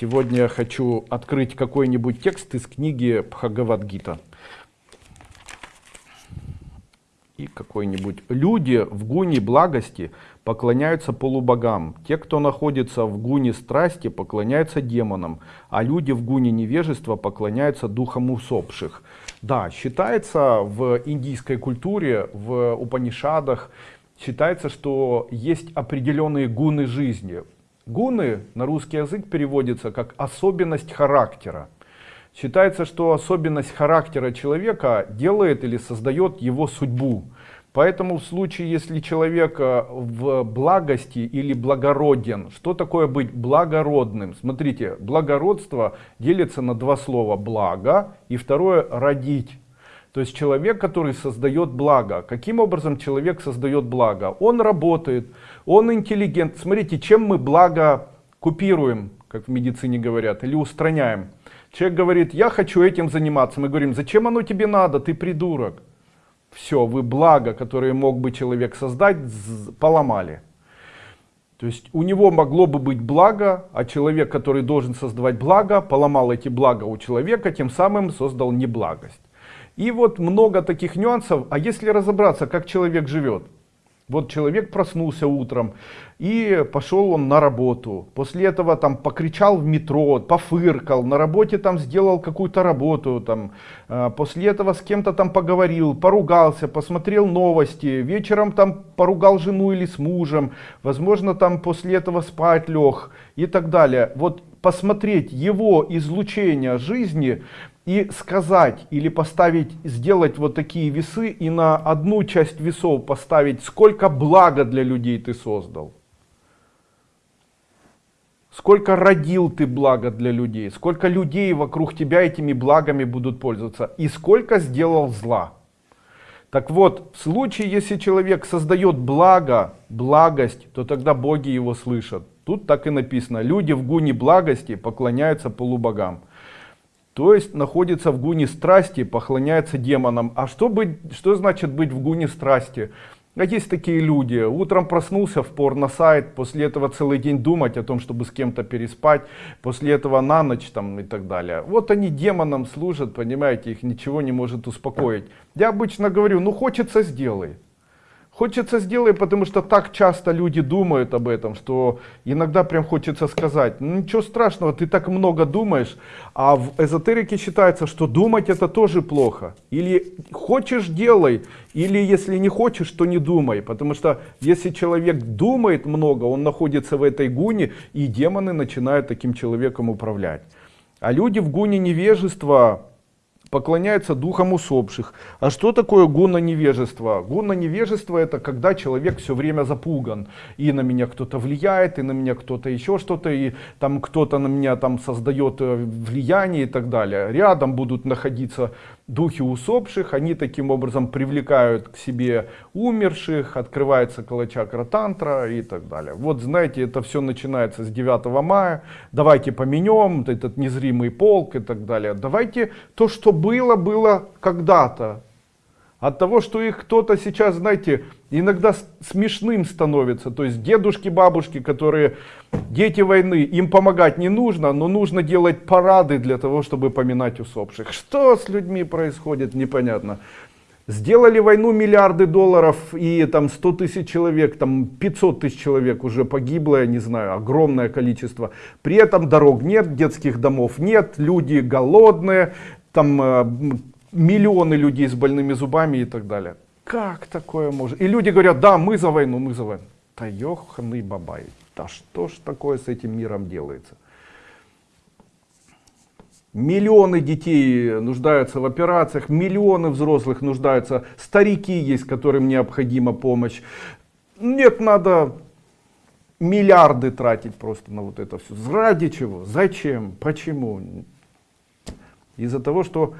Сегодня я хочу открыть какой-нибудь текст из книги Бхагавадгита. И какой-нибудь. Люди в гуне благости поклоняются полубогам. Те, кто находится в гуне страсти, поклоняются демонам. А люди в гуне невежества поклоняются духам усопших. Да, считается в индийской культуре, в Упанишадах, считается, что есть определенные гуны жизни. Гуны на русский язык переводится как особенность характера. Считается, что особенность характера человека делает или создает его судьбу. Поэтому в случае, если человек э, в благости или благороден, что такое быть благородным? Смотрите, благородство делится на два слова, благо и второе родить. То есть человек, который создает благо. Каким образом человек создает благо? Он работает, он интеллигент. Смотрите, чем мы благо купируем, как в медицине говорят, или устраняем. Человек говорит, я хочу этим заниматься. Мы говорим, зачем оно тебе надо, ты придурок. Все, вы благо, которое мог бы человек создать, поломали. То есть у него могло бы быть благо, а человек, который должен создавать благо, поломал эти блага у человека, тем самым создал неблагость. И вот много таких нюансов. А если разобраться, как человек живет? Вот человек проснулся утром и пошел он на работу. После этого там покричал в метро, пофыркал, на работе там сделал какую-то работу. Там, э, после этого с кем-то там поговорил, поругался, посмотрел новости. Вечером там поругал жену или с мужем. Возможно там после этого спать лег и так далее. Вот посмотреть его излучение жизни и сказать или поставить, сделать вот такие весы и на одну часть весов поставить, сколько блага для людей ты создал. Сколько родил ты блага для людей, сколько людей вокруг тебя этими благами будут пользоваться и сколько сделал зла. Так вот, в случае, если человек создает благо, благость, то тогда боги его слышат. Тут так и написано, люди в гуне благости поклоняются полубогам. То есть находится в гуне страсти, поклоняется демонам. А что, быть, что значит быть в гуне страсти? А есть такие люди, утром проснулся в порно-сайт, после этого целый день думать о том, чтобы с кем-то переспать, после этого на ночь там и так далее. Вот они демонам служат, понимаете, их ничего не может успокоить. Я обычно говорю, ну хочется сделай. Хочется сделать, потому что так часто люди думают об этом, что иногда прям хочется сказать, ну ничего страшного, ты так много думаешь, а в эзотерике считается, что думать это тоже плохо. Или хочешь делай, или если не хочешь, то не думай, потому что если человек думает много, он находится в этой гуне, и демоны начинают таким человеком управлять. А люди в гуне невежества поклоняются духам усопших. А что такое гуна невежества? Гуна невежества это когда человек все время запуган. И на меня кто-то влияет, и на меня кто-то еще что-то, и там кто-то на меня там создает э, влияние и так далее. Рядом будут находиться духи усопших, они таким образом привлекают к себе умерших, открывается калачакра тантра и так далее. Вот знаете, это все начинается с 9 мая, давайте поменем этот незримый полк и так далее. Давайте то, что было, было когда-то. От того, что их кто-то сейчас, знаете, иногда смешным становится. То есть дедушки, бабушки, которые дети войны, им помогать не нужно, но нужно делать парады для того, чтобы поминать усопших. Что с людьми происходит, непонятно. Сделали войну миллиарды долларов и там 100 тысяч человек, там 500 тысяч человек уже погибло, я не знаю, огромное количество. При этом дорог нет, детских домов нет, люди голодные, там э, миллионы людей с больными зубами и так далее. Как такое может? И люди говорят, да, мы за войну, мы за войну. Да ёханый бабай, да что ж такое с этим миром делается? Миллионы детей нуждаются в операциях, миллионы взрослых нуждаются, старики есть, которым необходима помощь. Нет, надо миллиарды тратить просто на вот это все. Ради чего? Зачем? Почему? Из-за того, что